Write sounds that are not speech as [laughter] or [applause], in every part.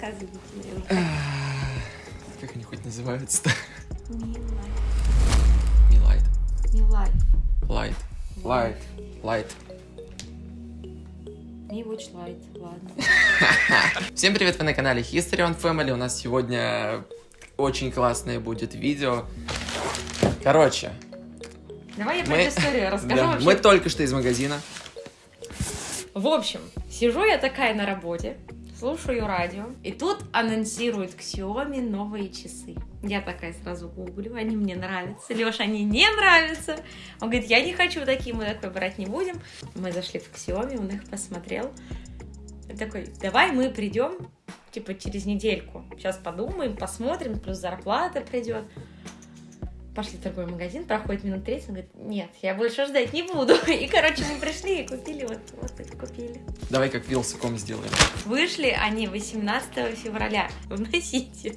Давай, рассказывай. Как они хоть называются-то? Милай. Милайт. Милай. Лайт. Лайт. Лайт. Не watch light, ладно. [laughs] Всем привет, вы на канале History on Family. У нас сегодня очень классное будет видео. Короче, Давай я мы, историю [laughs] расскажу да, вообще. мы только что из магазина. В общем, сижу я такая на работе, слушаю радио, и тут анонсируют Xiaomi новые часы. Я такая сразу гуглю, они мне нравятся. Леша, они не нравятся. Он говорит, я не хочу такие, мы такой брать не будем. Мы зашли в Xiaomi, он их посмотрел. И такой, давай мы придем, типа, через недельку. Сейчас подумаем, посмотрим, плюс зарплата придет. Пошли в торговый магазин, проходит минут 30, он говорит, нет, я больше ждать не буду. [laughs] И, короче, мы пришли и купили, вот, вот это купили. Давай как Вилсаком сделаем. Вышли они 18 февраля. Вносите.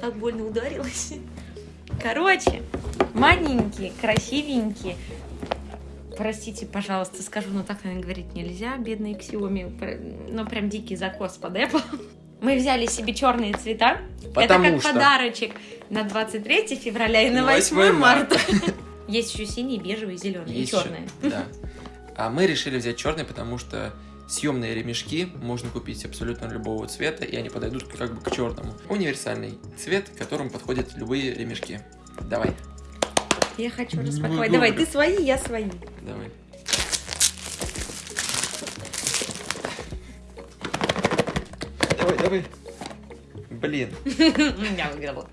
Так больно ударилась. Короче, маленькие, красивенькие. Простите, пожалуйста, скажу, но так, наверное, говорить нельзя. Бедные Xiaomi. Ну, прям дикий закос под Apple. Мы взяли себе черные цвета. Потому Это как что- подарочек на 23 февраля и на 8, 8 марта. [laughs] Есть еще синие, бежевые, зеленые и черные. Да. А мы решили взять черный, потому что съемные ремешки можно купить абсолютно любого цвета, и они подойдут как бы к черному. Универсальный цвет, к которому подходят любые ремешки. Давай, Я хочу Не распаковать. Давай, ты свои, я свои. давай. Давай. Блин. [laughs] Я выиграла.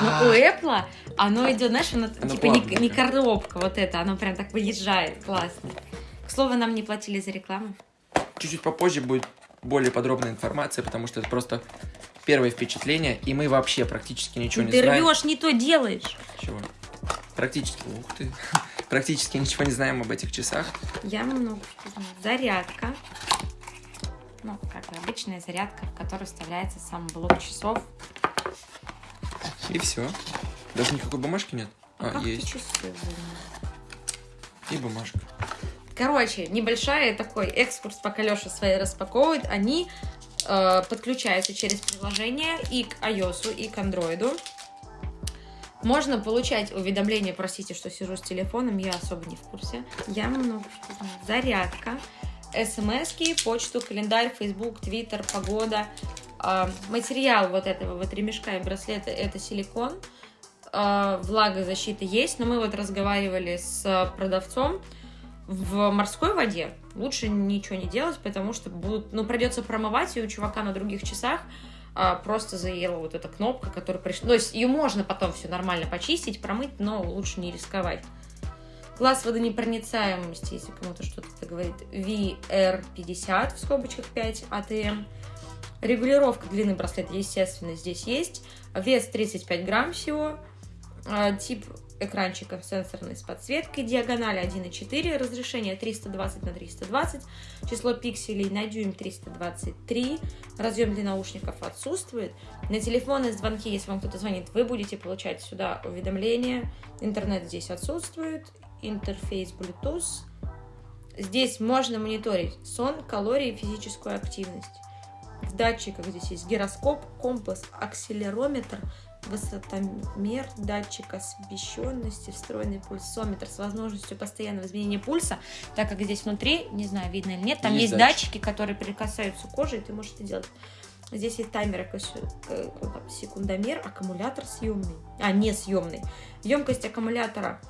Ну, А, у Apple оно идет, знаешь, оно, Оно типа не, коробка вот это, оно прям так выезжает, классно. К слову, нам не платили за рекламу. Чуть-чуть попозже будет более подробная информация, потому что это просто первое впечатление, и мы вообще практически ничего не ты знаем. рвешь, не то делаешь. Чего? Практически, ух ты, [laughs] практически ничего не знаем об этих часах. Я много что знаю. Зарядка. Ну, как и обычная зарядка, в которую вставляется сам блок часов. И все. Даже никакой бумажки нет. А, ты есть. часы? И бумажка. Короче, небольшая такой экскурс, пока Леша свои распаковывает. Они э, подключаются через приложение и к iOS, и к Android. Можно получать уведомления, простите, что сижу с телефоном, я особо не в курсе. Я много что знаю. Зарядка, смс почту, календарь, Facebook, Twitter, погода. Э, материал вот этого вот ремешка и браслета это силикон. Э, влагозащита есть, но мы вот разговаривали с продавцом, в морской воде лучше ничего не делать, потому что будут, ну, придется промывать, и у чувака на других часах а, просто заела вот эта кнопка, которая пришла. То есть ее можно потом все нормально почистить, промыть, но лучше не рисковать. Класс водонепроницаемости, если кому-то что-то это говорит, VR50 в скобочках 5 ATM. Регулировка длины браслета, естественно, здесь есть. Вес 35 грамм всего. А, Тип экранчика сенсорный с подсветкой, диагональ 1,4, разрешение 320 на 320, число пикселей на дюйм 323, разъем для наушников отсутствует. На телефонные звонки, если вам кто-то звонит, вы будете получать сюда уведомления. Интернет здесь отсутствует, интерфейс Bluetooth. Здесь можно мониторить сон, калории, физическую активность. В датчиках здесь есть гироскоп, компас, акселерометр, высотомер, датчик освещенности, встроенный пульсометр с возможностью постоянного изменения пульса, так как здесь внутри, не знаю, видно или нет, там Есть есть, датчик. датчики, которые прикасаются к коже, и ты можешь это делать. Здесь есть таймер, э, секундомер, аккумулятор съемный, а не съемный. Емкость аккумулятора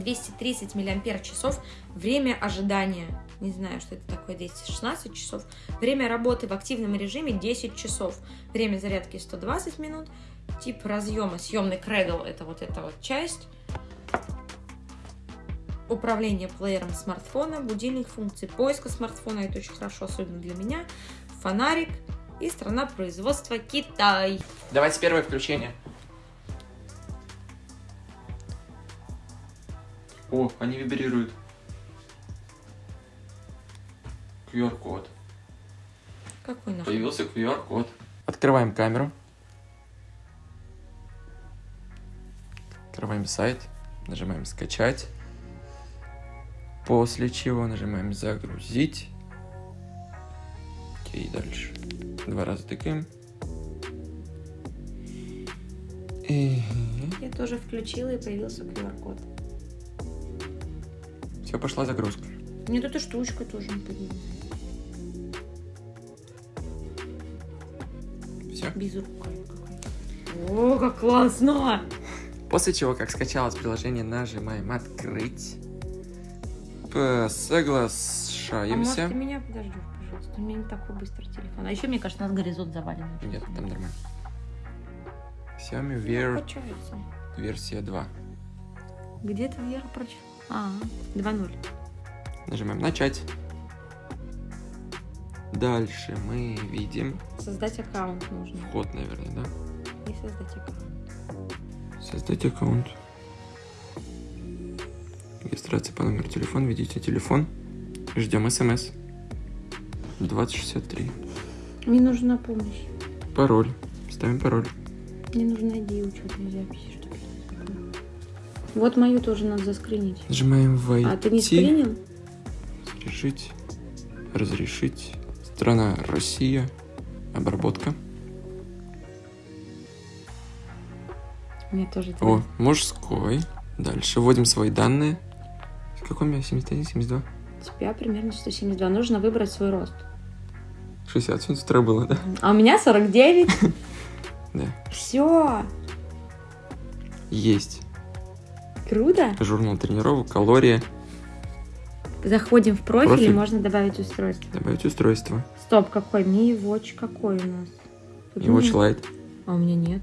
230 миллиампер часов. Время ожидания, не знаю, что это такое, 216 часов. Время работы в активном режиме 10 часов. Время зарядки 120 минут. Тип разъема, съемный кредл, это вот эта вот часть. Управление плеером смартфона, будильник, функции поиска смартфона, это очень хорошо, особенно для меня. Фонарик и страна производства Китай. Давайте первое включение. О, они вибрируют. QR-код. Какой нахуй? Появился QR-код. Открываем камеру. Нажимаем сайт, нажимаем скачать. После чего нажимаем загрузить. Окей, дальше. Два раза тыкаем. И Я тоже включила и появился QR-код. Все, пошла загрузка. Нет, эта штучка тоже не. Все. Безрукавый какой. О, как классно! После чего, как скачалось приложение, нажимаем открыть. П- А может, Соглашаемся. ты меня подождешь, пожалуйста? У меня не такой быстрый телефон. А еще, мне кажется, у нас горизонт завален. Нет, там нормально. Xiaomi Качается. версия 2. Где ты Вера прочитала? А, 2-0. Нажимаем начать. Дальше мы видим Создать аккаунт нужно. вход, наверное, да? И создать аккаунт. Создать аккаунт. Регистрация по номеру телефона. Введите телефон. Ждем смс. 2063. Мне нужна помощь. Пароль. Ставим пароль. Мне нужно ID учетной записи. Что это такое? Вот мою тоже надо заскринить. Нажимаем войти. А ты не скринил? Разрешить. Разрешить. Страна Россия. Обработка. Мне тоже это О, мужской. Дальше вводим свои данные. Какой у меня? 71, 72? У тебя примерно 172. Нужно выбрать свой рост. 60. Сегодня с утра было, да? А у меня 49. [laughs] Да. Все. Есть. Круто. Журнал тренировок, калории. Заходим в профиль, Профиль. и можно добавить устройство. Добавить устройство. Стоп, какой? Mi Watch какой у нас? Тут И Watch. Lite. А у меня нет.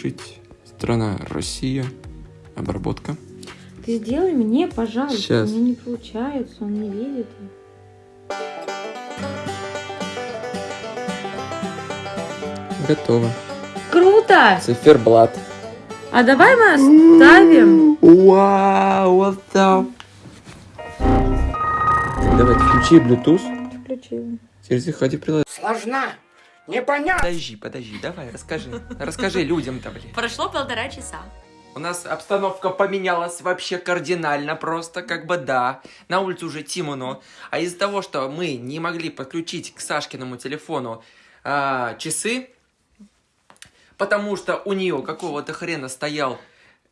Жить. Страна Россия. Обработка. Ты сделай мне, пожалуйста. Щас. У меня не получается, он не видит. Готово. Круто! Циферблат. А давай мы оставим. Вау, what the... Давай, включи Bluetooth. Включила. Теперь заходи в приложение. Сложна, непонятна. Подожди, подожди, давай, расскажи. Расскажи людям-то, блин. Прошло полтора часа. У нас обстановка поменялась вообще кардинально просто, как бы да. На улице уже темно. А из-за того, что мы не могли подключить к Сашкиному телефону а, часы, потому что у нее какого-то хрена стоял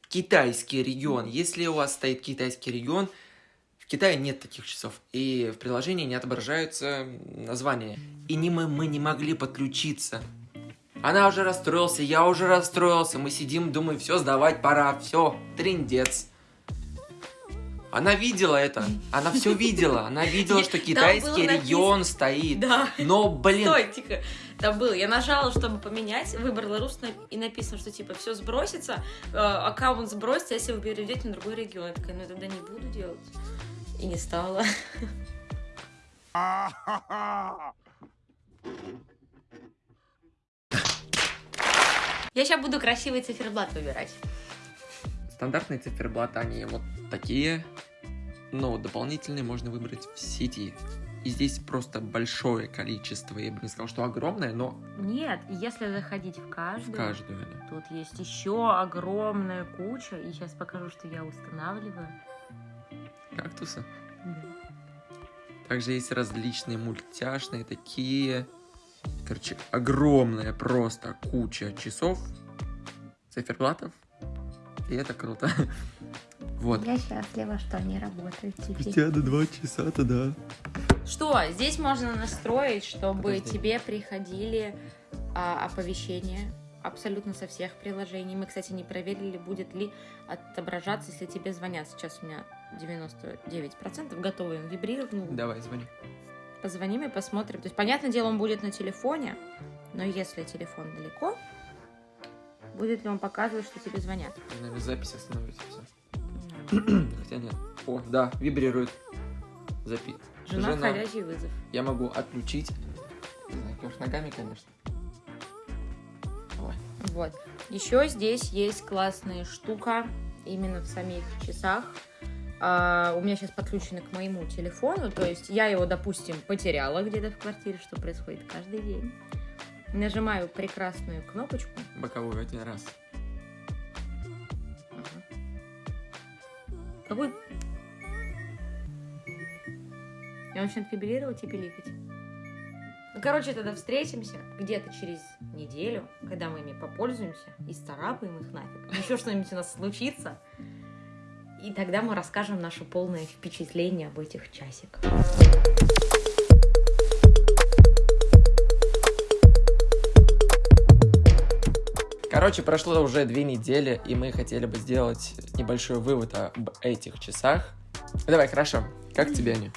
китайский регион. Если у вас стоит китайский регион, в Китае нет таких часов. И в приложении не отображаются названия. И не мы, мы не могли подключиться. Она уже расстроился, я уже расстроился. Мы сидим, думаем, все, сдавать пора, все, триндец. Она видела это, она все видела, она видела, [laughs] что китайский регион стоит. Но, блин, Стой, тихо. Там было. Я нажала, чтобы поменять, выбрала русский и написано, что типа все сбросится, э, аккаунт сбросится, если вы перейдете на другой регион. Я такая, ну я тогда не буду делать. И не стала. Я сейчас буду красивый циферблат выбирать. стандартные циферблаты, они вот такие, но дополнительные можно выбрать в сети. И здесь просто большое количество, я бы не сказал, что огромное, но Нет, если заходить в в каждую, каждую. да. тут есть еще огромная куча. И сейчас покажу, что я устанавливаю. Кактусы. Также есть различные мультяшные такие. Короче, огромная просто куча часов, циферблатов. И это круто. [laughs] Вот. Я счастлива, что они работают теперь. Спустя до два часа-то да. Что? Здесь можно настроить, чтобы Подожди. тебе приходили а, оповещения абсолютно со всех приложений. Мы, кстати, не проверили, будет ли отображаться, если тебе звонят. Сейчас у меня 99% готовы, он вибрировал. Давай, звони. Позвоним и посмотрим. То есть, понятное дело, он будет на телефоне, но если телефон далеко, будет ли он показывать, что тебе звонят? Наверное, запись остановится. [clears throat] Хотя нет. О, да, вибрирует. Запи. Жена, Жена. входящий вызов. Я могу отключить. Не знаю, ногами, конечно. Ой. Вот. Еще здесь есть классная штука именно в самих часах. А, у меня сейчас подключено к моему телефону, то есть я его, допустим, потеряла где-то в квартире, что происходит каждый день. Нажимаю прекрасную кнопочку. Боковую один раз. Ага. Какой? И он начинает вибрировать и пиликать. Ну, короче, тогда встретимся где-то через неделю, когда мы ими попользуемся и старапаем их нафиг. Еще что-нибудь у нас случится. И тогда мы расскажем наше полное впечатление об этих часиках. Короче, прошло уже две недели, и мы хотели бы сделать небольшой вывод об этих часах. Давай, хорошо. Как тебе они?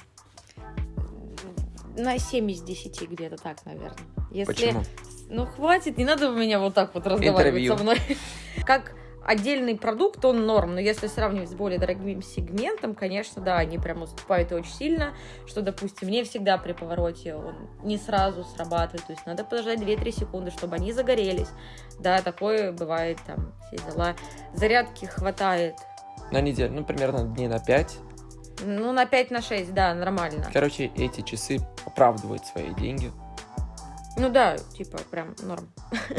На 7 из 10 где-то так, наверное. Если... Почему? Ну, хватит, не надо у меня вот так вот разговаривать Интервью. со мной. [laughs] Как отдельный продукт, он норм, но если сравнивать с более дорогим сегментом, конечно, да, они прям уступают очень сильно, что, допустим, не всегда при повороте он не сразу срабатывает, то есть надо подождать 2-3 секунды, чтобы они загорелись. Да, такое бывает, там, все дела. Зарядки хватает, На неделю, ну, примерно дней на 5. Ну, на 5 на 6, да, нормально. Короче, эти часы оправдывают свои деньги. Ну да, типа, прям норм. [laughs]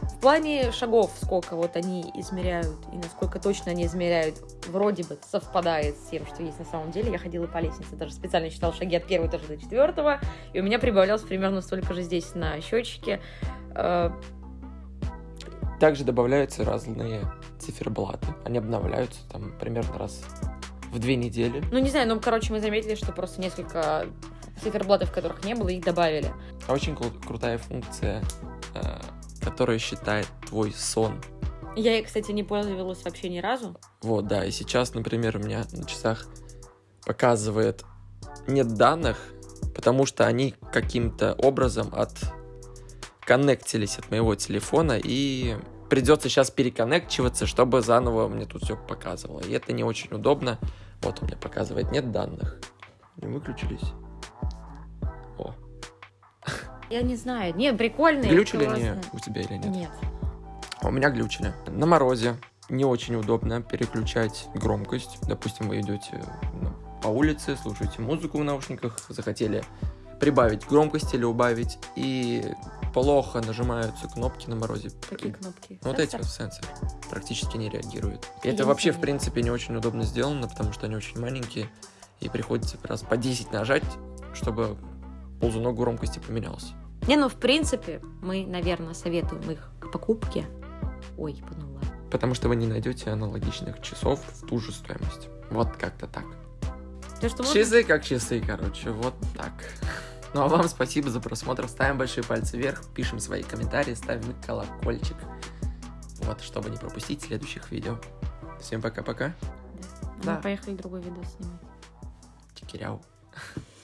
В плане шагов, сколько вот они измеряют и насколько точно они измеряют, вроде бы совпадает с тем, что есть на самом деле. Я ходила по лестнице, даже специально считала шаги от первого этажа до четвертого, и у меня прибавлялось примерно столько же здесь на счетчике. Э, Также добавляются разные циферблаты. Они обновляются там примерно раз в две недели. Ну, не знаю, ну, короче, мы заметили, что просто несколько циферблатов, которых не было, их добавили. А Очень кру- крутая функция, э, которая считает твой сон. Я, ей, кстати, не пользовалась вообще ни разу. Вот, да, и сейчас, например, у меня на часах показывает нет данных, потому что они каким-то образом от коннектились от моего телефона, и придется сейчас переконнекчиваться, чтобы заново мне тут все показывало. И это не очень удобно. Вот у меня показывает нет данных. Не выключились. О, Я не знаю. Не, прикольные. глючили они классные. у тебя или нет? Нет. А У меня глючили. На морозе не очень удобно переключать громкость. Допустим, вы идете ну, по улице, слушаете музыку в наушниках, захотели прибавить громкость или убавить, и плохо нажимаются кнопки на морозе. Какие кнопки? Ну, Вот эти Сенсор? вот сенсоры практически не реагируют. И Я это вообще, в принципе, не очень удобно сделано, потому что они очень маленькие, и приходится раз по 10 нажать, чтобы ползунок громкости поменялся. Не, ну, в принципе, мы, наверное, советуем их к покупке. Ой, понула. Потому что вы не найдете аналогичных часов в ту же стоимость. Вот как-то так. То, что можно- Часы как часы, короче, вот так. Ну а вам спасибо за просмотр. Ставим большие пальцы вверх, пишем свои комментарии, ставим колокольчик. Вот, чтобы не пропустить следующих видео. Всем пока-пока. Да. Да. Мы поехали другой видос снимать. Чекиряу.